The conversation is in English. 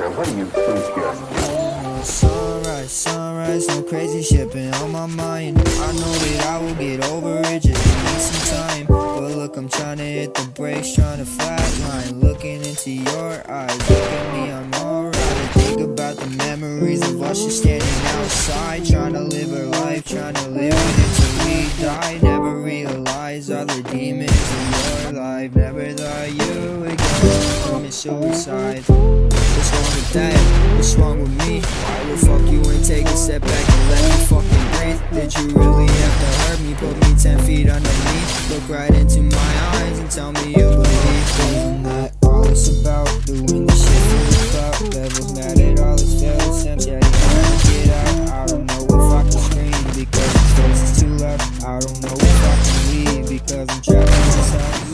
everything is pretty scary. Sunrise, sunrise, no crazy shit been on my mind. I know that I will get over it, just need some time. But look, I'm trying to hit the brakes, trying to flatline. Looking into your eyes, look at me, I'm alright. Think about the memories of us just standing outside, trying to live our life, trying to live it until we die. Never realize all the demons in your life. Never thought you would go suicide. What's wrong with that? What's wrong with me? Why the fuck you ain't take a step back and let me fucking breathe? Did you really have to hurt me? Put me ten feet underneath. Look right into my eyes and tell me you believe. Isn't that all it's about? Doing this shit for the clout. Mad at all his. Yeah, he's trying to get out. I don't know if I can scream because his voice is too loud. I don't know if I can leave because I'm trapped inside.